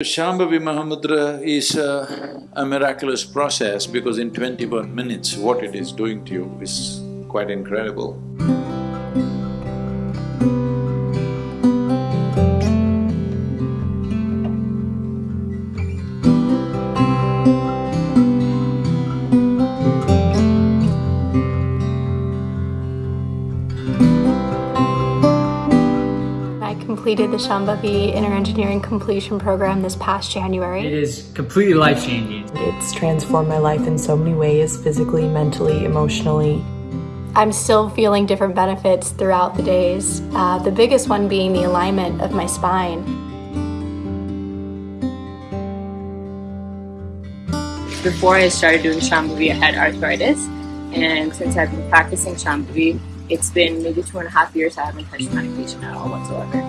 Shambhavi Mahamudra is a, a miraculous process because in twenty-one minutes, what it is doing to you is quite incredible. Completed the Shambhavi Inner Engineering Completion Program this past January. It is completely life changing. It's transformed my life in so many ways physically, mentally, emotionally. I'm still feeling different benefits throughout the days, uh, the biggest one being the alignment of my spine. Before I started doing Shambhavi, I had arthritis, and since I've been practicing Shambhavi, it's been maybe two and a half years I haven't touched medication at all whatsoever.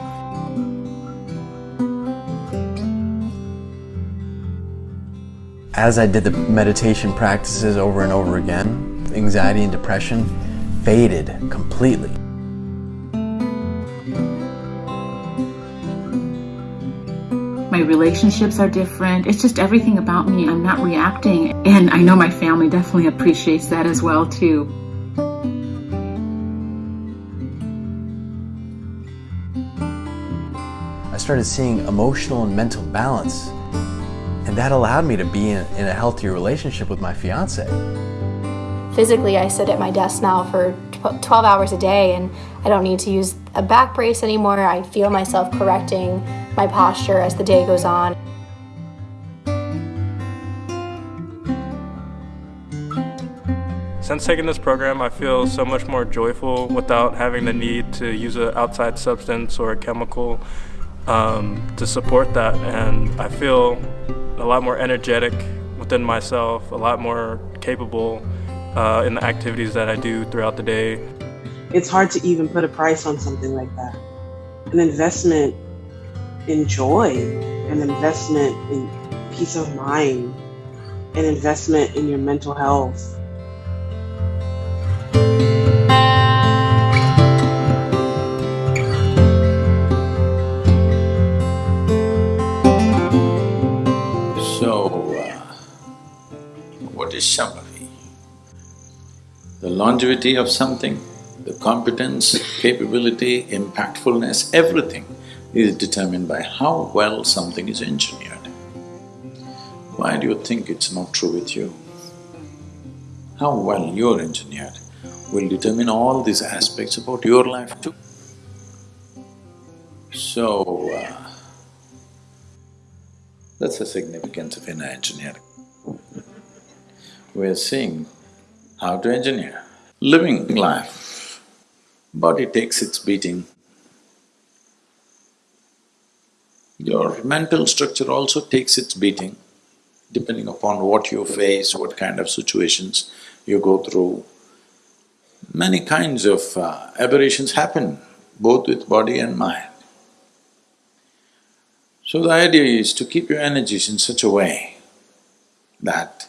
As I did the meditation practices over and over again, anxiety and depression faded completely. My relationships are different. It's just everything about me. I'm not reacting. And I know my family definitely appreciates that as well too. I started seeing emotional and mental balance, and that allowed me to be in, in a healthier relationship with my fiance. Physically, I sit at my desk now for 12 hours a day and I don't need to use a back brace anymore. I feel myself correcting my posture as the day goes on. Since taking this program, I feel so much more joyful without having the need to use an outside substance or a chemical um, to support that. And I feel a lot more energetic within myself, a lot more capable uh, in the activities that I do throughout the day. it's hard to even put a price on something like that. An investment in joy, an investment in peace of mind, an investment in your mental health. Shambhavi? The longevity of something, the competence, capability, impactfulness, everything is determined by how well something is engineered. Why do you think it's not true with you? How well you're engineered will determine all these aspects about your life too. So, uh, that's the significance of inner engineering. We're seeing how to engineer. Living life, body takes its beating. Your mental structure also takes its beating, depending upon what you face, what kind of situations you go through. Many kinds of uh, aberrations happen, both with body and mind. So the idea is to keep your energies in such a way that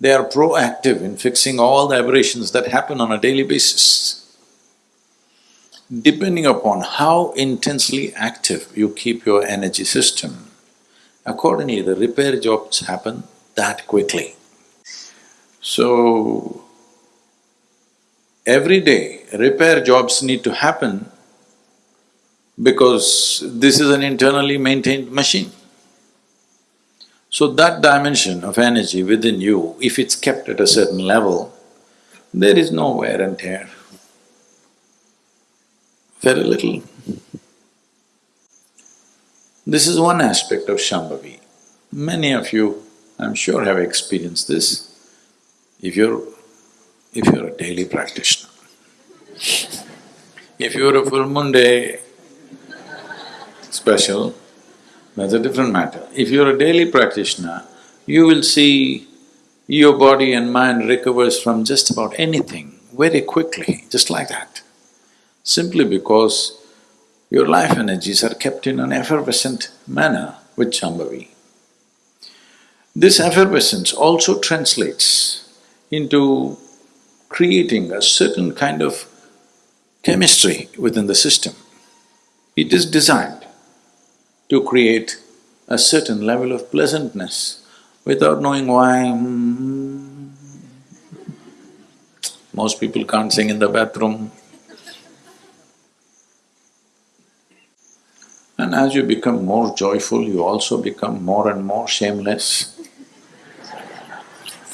they are proactive in fixing all the aberrations that happen on a daily basis. Depending upon how intensely active you keep your energy system, accordingly the repair jobs happen that quickly. So, every day repair jobs need to happen because this is an internally maintained machine. So that dimension of energy within you, if it's kept at a certain level, there is no wear and tear. Very little. This is one aspect of Shambhavi. Many of you, I'm sure, have experienced this if you're… if you're a daily practitioner. If you're a full moon day special, that's a different matter. If you're a daily practitioner, you will see your body and mind recovers from just about anything very quickly, just like that. Simply because your life energies are kept in an effervescent manner with Shambhavi. This effervescence also translates into creating a certain kind of chemistry within the system. It is designed to create a certain level of pleasantness without knowing why. hmm. Most people can't sing in the bathroom. And as you become more joyful, you also become more and more shameless.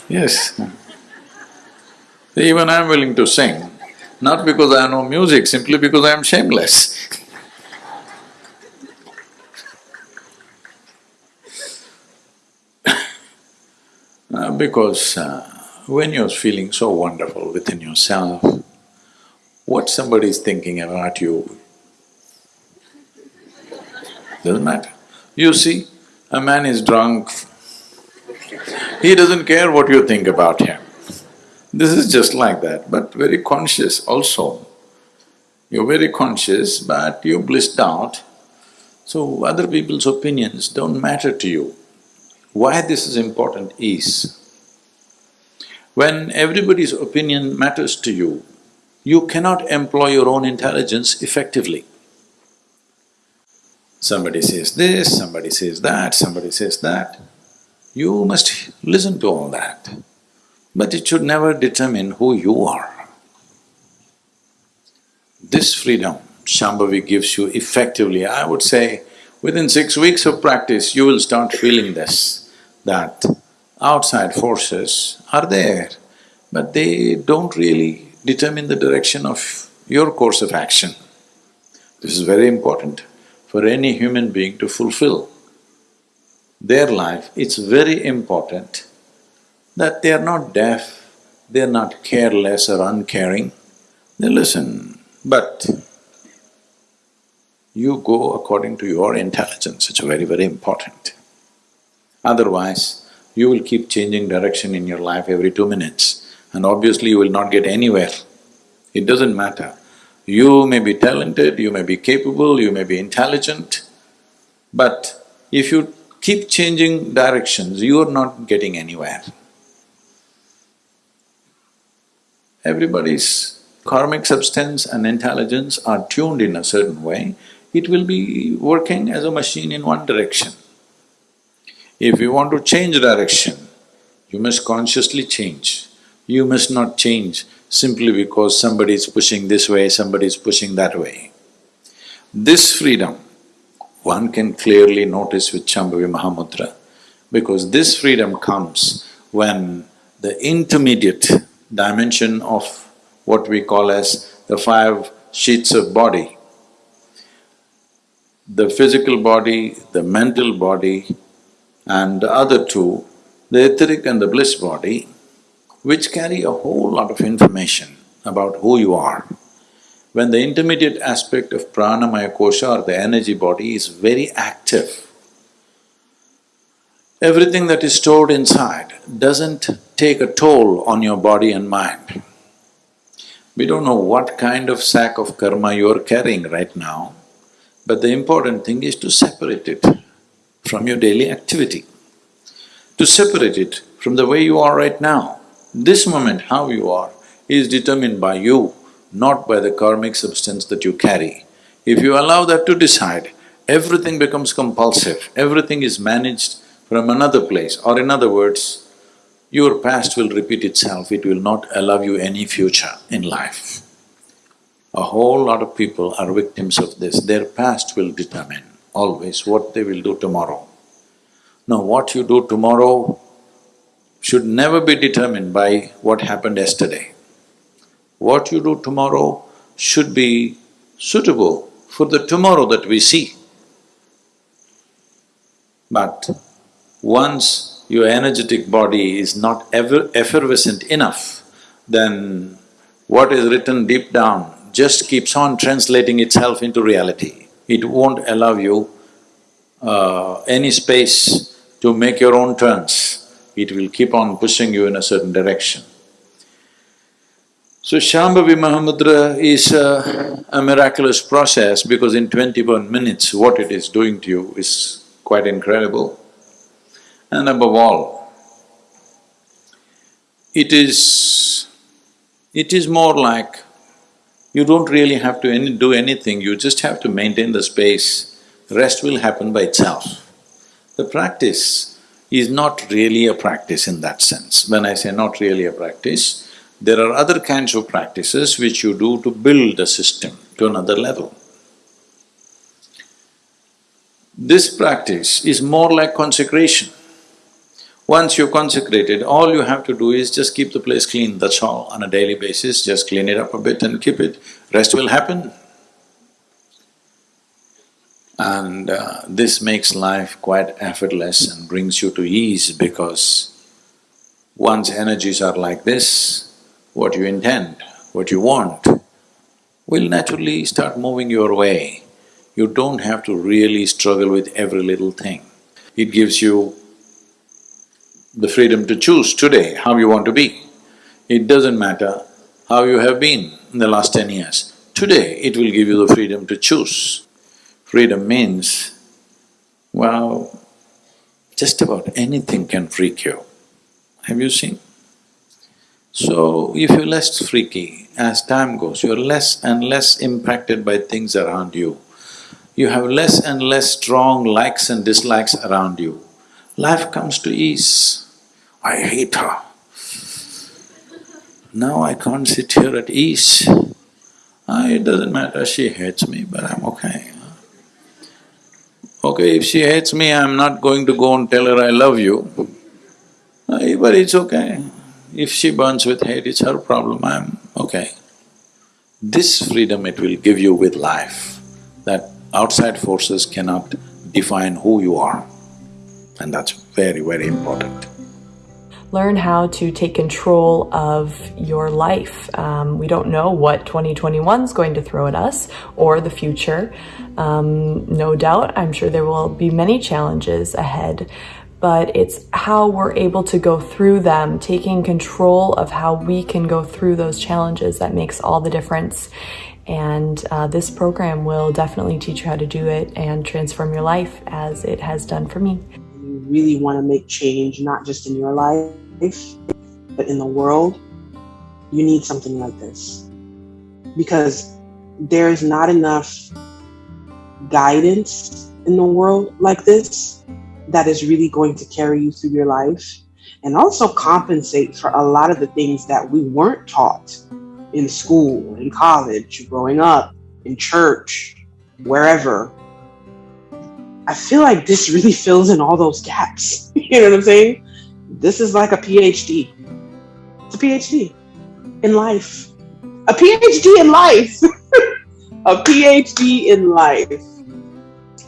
Yes. Even I'm willing to sing, not because I know music, simply because I am shameless. Because uh, when you're feeling so wonderful within yourself, what somebody is thinking about you doesn't matter. You see, a man is drunk, he doesn't care what you think about him. This is just like that, but very conscious also. You're very conscious, but you're blissed out, so other people's opinions don't matter to you. Why this is important is, when everybody's opinion matters to you, you cannot employ your own intelligence effectively. Somebody says this, somebody says that, somebody says that. You must listen to all that, but it should never determine who you are. This freedom Shambhavi gives you effectively, I would say, within six weeks of practice, you will start feeling this, that outside forces are there, but they don't really determine the direction of your course of action. This is very important for any human being to fulfill their life, it's very important that they are not deaf, they are not careless or uncaring, they listen, but you go according to your intelligence, it's very, very important. Otherwise, you will keep changing direction in your life every two minutes and obviously you will not get anywhere. It doesn't matter. You may be talented, you may be capable, you may be intelligent, but if you keep changing directions, you are not getting anywhere. Everybody's karmic substance and intelligence are tuned in a certain way, it will be working as a machine in one direction. If you want to change direction, you must consciously change. You must not change simply because somebody is pushing this way, somebody is pushing that way. This freedom, one can clearly notice with Shambhavi Mahamudra, because this freedom comes when the intermediate dimension of what we call as the five sheaths of body, the physical body, the mental body, and the other two, the etheric and the bliss body, which carry a whole lot of information about who you are. When the intermediate aspect of pranamaya kosha or the energy body is very active, everything that is stored inside doesn't take a toll on your body and mind. We don't know what kind of sack of karma you're carrying right now, but the important thing is to separate it from your daily activity, to separate it from the way you are right now. This moment, how you are, is determined by you, not by the karmic substance that you carry. If you allow that to decide, everything becomes compulsive, everything is managed from another place, or in other words, your past will repeat itself, it will not allow you any future in life. A whole lot of people are victims of this, their past will determine always what they will do tomorrow. Now what you do tomorrow should never be determined by what happened yesterday. What you do tomorrow should be suitable for the tomorrow that we see. But once your energetic body is not ever effervescent enough, then what is written deep down just keeps on translating itself into reality. It won't allow you uh, any space to make your own turns. It will keep on pushing you in a certain direction. So Shambhavi Mahamudra is a, a miraculous process because in twenty-one minutes what it is doing to you is quite incredible. And above all, it is… it is more like you don't really have to any, do anything, you just have to maintain the space, rest will happen by itself. The practice is not really a practice in that sense. When I say not really a practice, there are other kinds of practices which you do to build a system to another level. This practice is more like consecration. Once you're consecrated, all you have to do is just keep the place clean, that's all, on a daily basis, just clean it up a bit and keep it, rest will happen. And uh, this makes life quite effortless and brings you to ease because once energies are like this, what you intend, what you want, will naturally start moving your way. You don't have to really struggle with every little thing. It gives you the freedom to choose today how you want to be. It doesn't matter how you have been in the last ten years. Today, it will give you the freedom to choose. Freedom means, well, just about anything can freak you. Have you seen? So, if you're less freaky, as time goes, you're less and less impacted by things around you. You have less and less strong likes and dislikes around you. Life comes to ease. I hate her. Now I can't sit here at ease. Ah, it doesn't matter, she hates me, but I'm okay. Okay, if she hates me, I'm not going to go and tell her I love you. But it's okay. If she burns with hate, it's her problem, I'm okay. This freedom it will give you with life, that outside forces cannot define who you are. And that's very, very important learn how to take control of your life. Um, we don't know what 2021 is going to throw at us or the future. Um, no doubt, I'm sure there will be many challenges ahead, but it's how we're able to go through them, taking control of how we can go through those challenges that makes all the difference. And uh, this program will definitely teach you how to do it and transform your life as it has done for me really want to make change, not just in your life, but in the world, you need something like this. Because there's not enough guidance in the world like this that is really going to carry you through your life and also compensate for a lot of the things that we weren't taught in school, in college, growing up, in church, wherever. I feel like this really fills in all those gaps. you know what I'm saying? This is like a PhD. It's a PhD in life. A PhD in life. a PhD in life.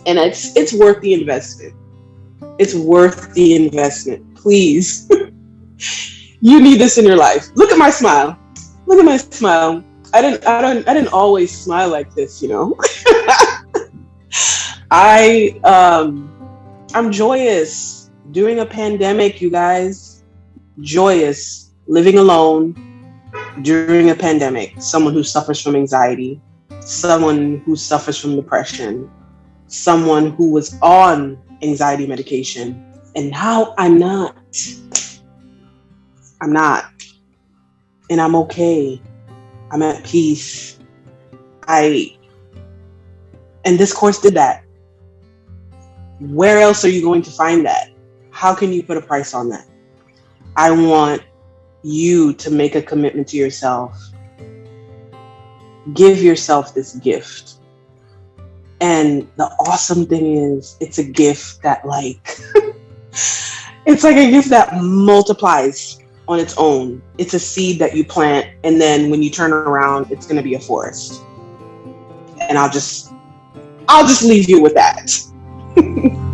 And it's it's worth the investment. It's worth the investment. Please. you need this in your life. Look at my smile. Look at my smile. I didn't I don't I didn't always smile like this, you know. I um I'm joyous during a pandemic, you guys. Joyous living alone during a pandemic. Someone who suffers from anxiety, someone who suffers from depression, someone who was on anxiety medication, and now I'm not. I'm not. And I'm okay. I'm at peace. I and this course did that where else are you going to find that? How can you put a price on that? I want you to make a commitment to yourself. Give yourself this gift. And the awesome thing is, it's a gift that, like, it's like a gift that multiplies on its own. It's a seed that you plant, and then when you turn around, it's going to be a forest. And I'll just, I'll just leave you with that. Thank.